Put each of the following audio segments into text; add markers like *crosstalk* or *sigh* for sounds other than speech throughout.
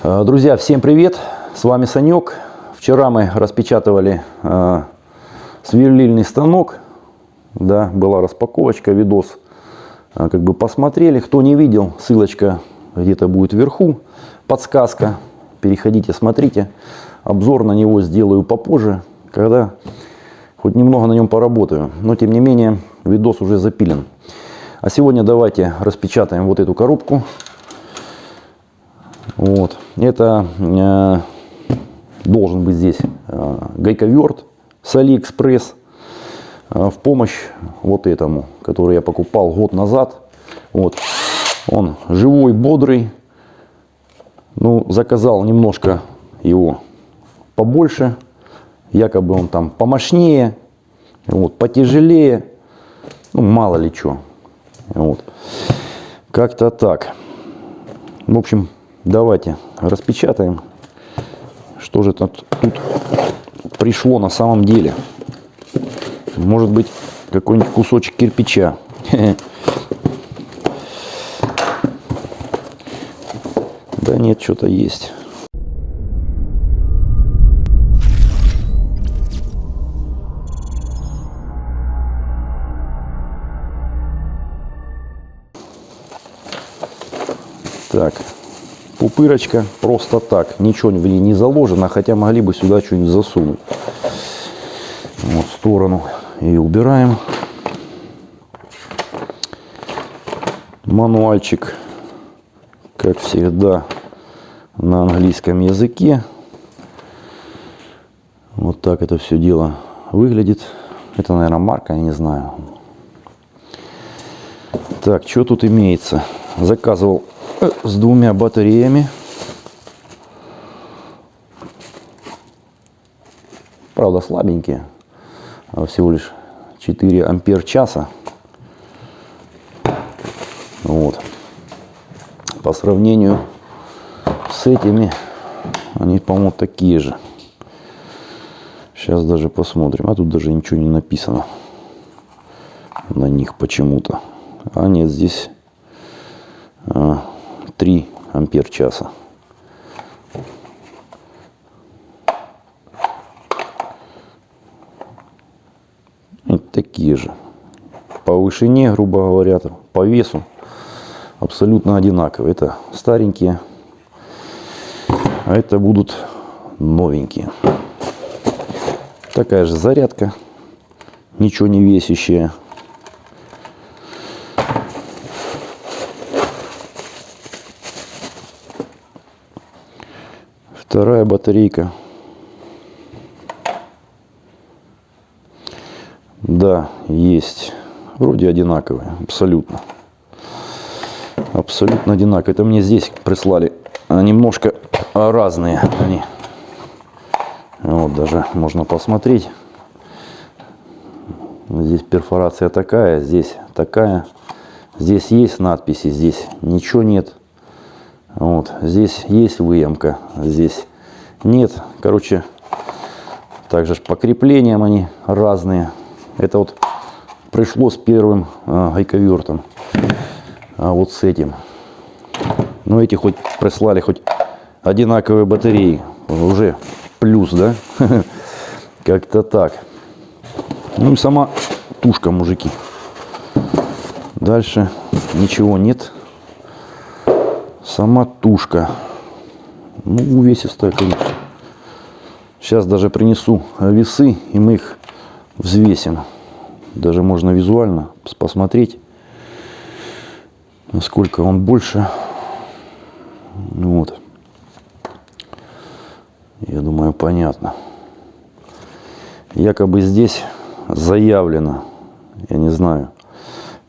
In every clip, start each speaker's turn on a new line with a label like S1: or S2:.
S1: Э, Друзья, всем привет! С вами Санек. Вчера мы распечатывали э, сверлильный станок. Да, была распаковочка, видос. Э, как бы посмотрели. Кто не видел, ссылочка где-то будет вверху. Подсказка. Переходите, смотрите. Обзор на него сделаю попозже, когда хоть немного на нем поработаю. Но тем не менее, видос уже запилен. А сегодня давайте распечатаем вот эту коробку. Вот. Это э, должен быть здесь э, гайковерт с Алиэкспресс э, в помощь вот этому, который я покупал год назад. Вот. Он живой, бодрый. Ну, заказал немножко его побольше. Якобы он там помощнее, вот, потяжелее. Ну, мало ли что. Вот. Как-то так. В общем, давайте распечатаем, что же тут, тут пришло на самом деле. Может быть, какой-нибудь кусочек кирпича. *laughs* Да нет, что-то есть. Так, пупырочка просто так, ничего в ней не заложено, хотя могли бы сюда что-нибудь засунуть. Вот в сторону и убираем. Мануальчик, как всегда, на английском языке. Вот так это все дело выглядит. Это, наверное, марка, я не знаю. Так, что тут имеется? Заказывал с двумя батареями. Правда слабенькие, а всего лишь 4 ампер часа. Вот. По сравнению с этими, они, по-моему, такие же. Сейчас даже посмотрим. А тут даже ничего не написано на них почему-то. А нет, здесь а, 3 ампер часа. Такие же. По вышине, грубо говоря, по весу абсолютно одинаковые. Это старенькие, а это будут новенькие. Такая же зарядка, ничего не весящая. Вторая батарейка. Да, есть. Вроде одинаковые, абсолютно. Абсолютно одинаковые. Это мне здесь прислали немножко разные они. Вот даже можно посмотреть. Здесь перфорация такая, здесь такая. Здесь есть надписи, здесь ничего нет. Вот, здесь есть выемка, здесь нет. Короче, также по креплениям они разные. Это вот пришло с первым э, гайковертом. А вот с этим. Ну, эти хоть прислали хоть одинаковые батареи. Уже плюс, да? *laughs* Как-то так. Ну и сама тушка, мужики. Дальше ничего нет. Сама тушка. Ну, увесистая, конечно. Сейчас даже принесу весы, и мы их взвесим. Даже можно визуально посмотреть, насколько он больше. Вот. Я думаю, понятно. Якобы здесь заявлено, я не знаю,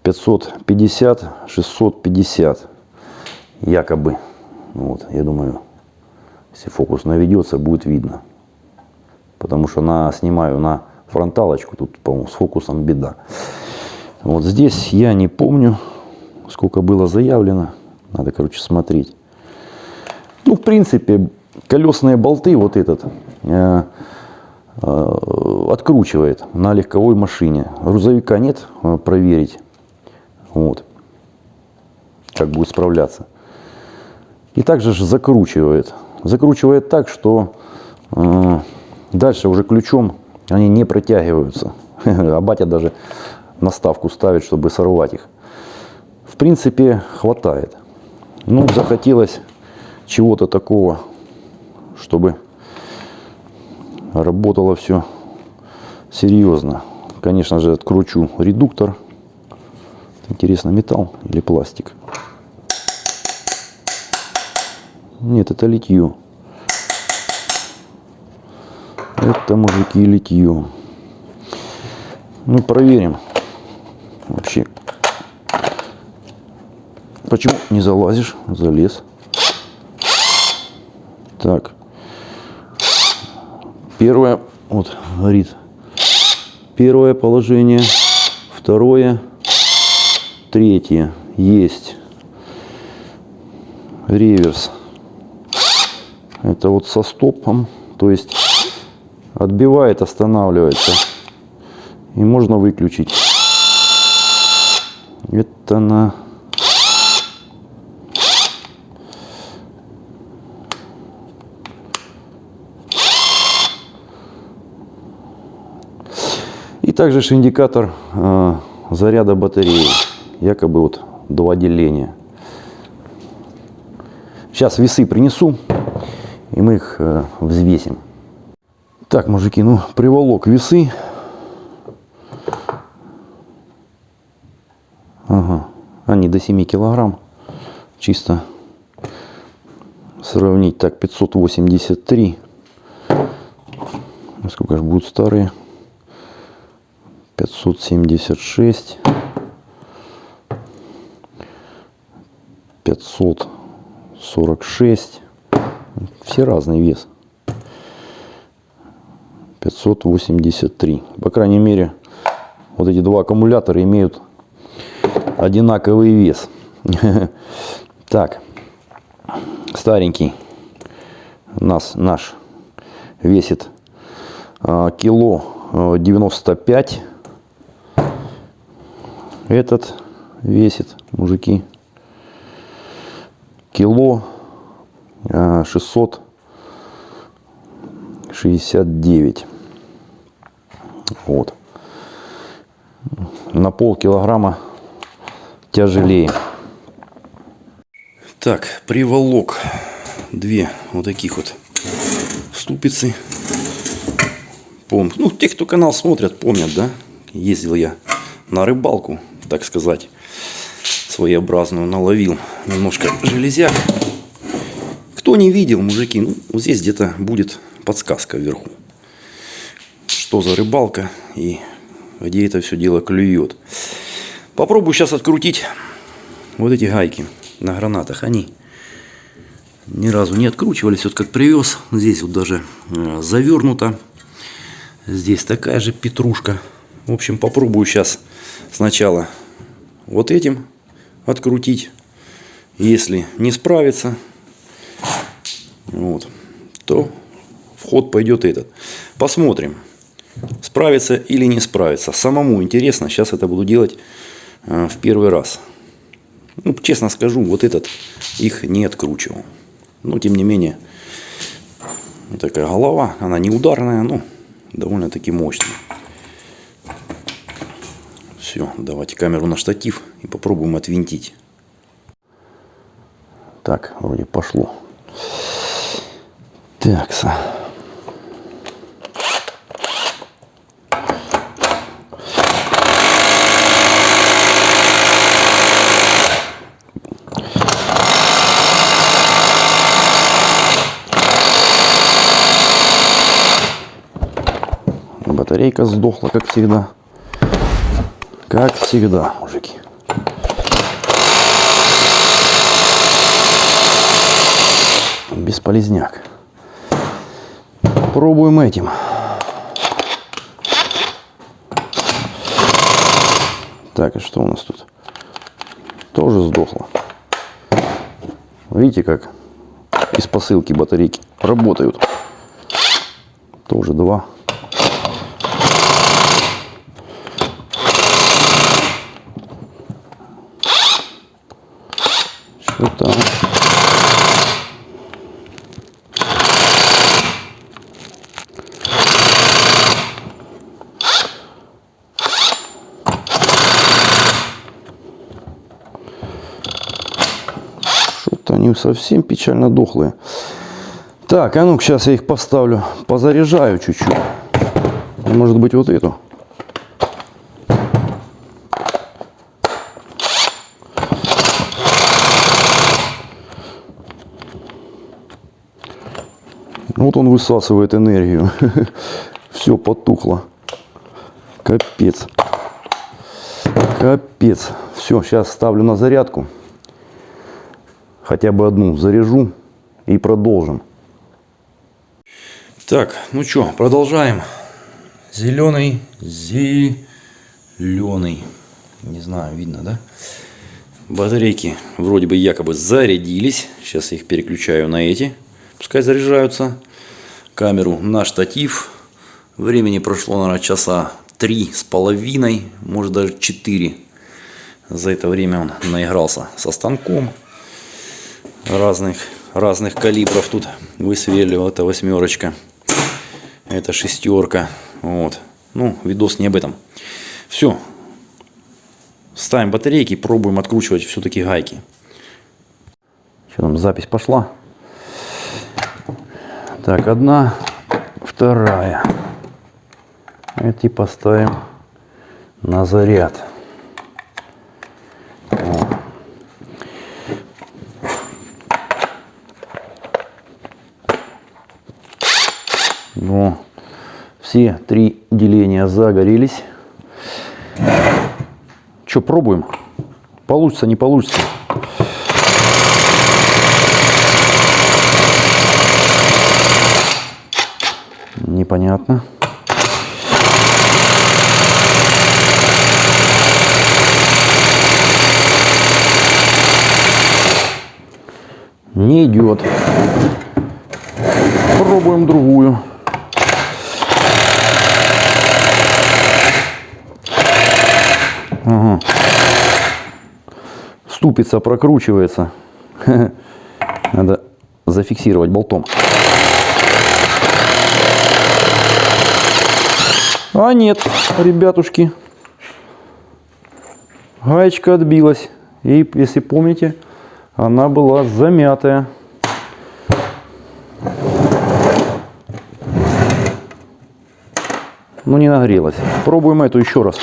S1: 550, 650 якобы. Вот, я думаю, если фокус наведется, будет видно. Потому что на, снимаю на фронталочку, тут, по-моему, с фокусом беда. Вот здесь я не помню, сколько было заявлено. Надо, короче, смотреть. Ну, в принципе, колесные болты вот этот э, э, откручивает на легковой машине. Грузовика нет, э, проверить. Вот. Как будет справляться. И также же закручивает. Закручивает так, что э, дальше уже ключом они не протягиваются. *laughs* А батя даже наставку ставит, чтобы сорвать их. В принципе, хватает. Ну, захотелось чего-то такого, чтобы работало все серьезно. Конечно же, откручу редуктор. Интересно, металл или пластик? Нет, это литье. Это, мужики, литье. Ну, проверим. Вообще. Почему не залазишь? Залез. Так. Первое, вот, горит. Первое положение. Второе. Третье. Есть. Реверс. Это вот со стопом. То есть отбивает, останавливается. И можно выключить. Это на... И также же индикатор э, заряда батареи. Якобы вот два деления. Сейчас весы принесу, и мы их э, взвесим. Так, мужики, ну приволок весы. Ага, они до 7 килограмм. Чисто сравнить. Так, 583. Сколько же будут старые? 576. 546. Все разный вес. 583. По крайней мере, вот эти два аккумулятора имеют одинаковый вес. *laughs* Так, старенький нас наш весит а, кило 95. А, Этот весит, мужики, кило 669. А, вот. На пол килограмма тяжелее. Так, приволок две вот таких вот ступицы. Пом... Ну, те, кто канал смотрят, помнят, да? Ездил я на рыбалку, так сказать, своеобразную, наловил немножко железяк. Кто не видел, мужики, ну, вот здесь где-то будет подсказка вверху. Что за рыбалка и где это все дело клюет. Попробую сейчас открутить вот эти гайки на гранатах. Они ни разу не откручивались. Вот как привез. Здесь вот даже э, завернуто. Здесь такая же петрушка. В общем, попробую сейчас сначала вот этим открутить. Если не справится, вот, то в ход пойдет этот. Посмотрим, справится или не справится. Самому интересно. Сейчас это буду делать Э, в первый раз. Ну, честно скажу, вот этот их не откручивал. Но, тем не менее, такая голова, она не ударная, но довольно-таки мощная. Все, давайте камеру на штатив и попробуем отвинтить. Так, вроде пошло. Так, Батарейка сдохла, как всегда. Как всегда, мужики. Бесполезняк. Пробуем этим. Так, и что у нас тут? Тоже сдохло. Видите, как из посылки батарейки работают. Тоже два. Что там? Они совсем печально дохлые. Так, а ну сейчас я их поставлю, позаряжаю чуть-чуть. Может быть вот эту. Вот он высасывает энергию. *laughs* Все потухло. Капец. Капец. Все, сейчас ставлю на зарядку. Хотя бы одну заряжу и продолжим. Так, ну что, продолжаем. Зеленый, зеленый. Не знаю, видно, да? Батарейки вроде бы якобы зарядились. Сейчас я их переключаю на эти. Пускай заряжаются. Камеру на штатив. Времени прошло, наверное, часа три с половиной, может даже четыре. За это время он наигрался со станком разных, разных калибров. Тут высверлил это восьмерочка, это шестерка. Вот. Ну, видос не об этом. Все. Ставим батарейки, пробуем откручивать все-таки гайки. Что там, запись пошла. Так, одна, вторая. Эти поставим на заряд. Все три деления загорелись. Что, пробуем? Получится, не получится. Непонятно. Не идет. Пробуем другую. Ага. Ступица прокручивается. *laughs* Надо зафиксировать болтом. А нет, ребятушки. Гаечка отбилась. И, если помните, она была замятая. Ну не нагрелась. Пробуем эту еще раз.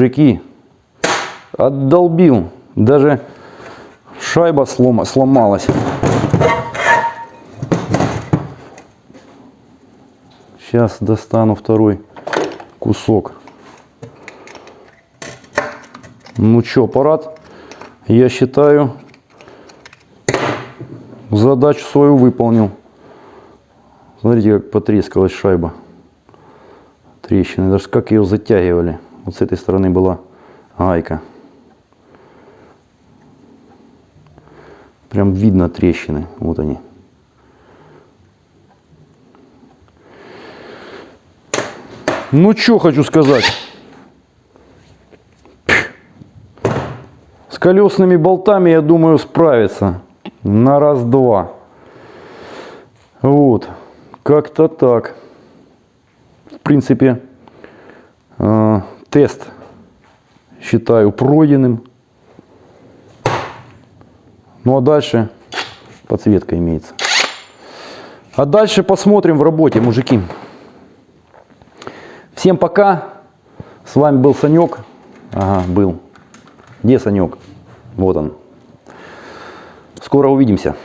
S1: Мужики, отдолбил. Даже шайба слома, сломалась. Сейчас достану второй кусок. Ну что, аппарат, я считаю, задачу свою выполнил. Смотрите, как потрескалась шайба. Трещины. Даже как ее затягивали. Вот с этой стороны была гайка. Прям видно трещины. Вот они. Ну, что хочу сказать. С колесными болтами, я думаю, справиться. На раз-два. Вот. Как-то так. В принципе, э, тест считаю пройденным. Ну а дальше подсветка имеется. А дальше посмотрим в работе, мужики. Всем пока. С вами был Санек. Ага, был. Где Санек? Вот он. Скоро увидимся.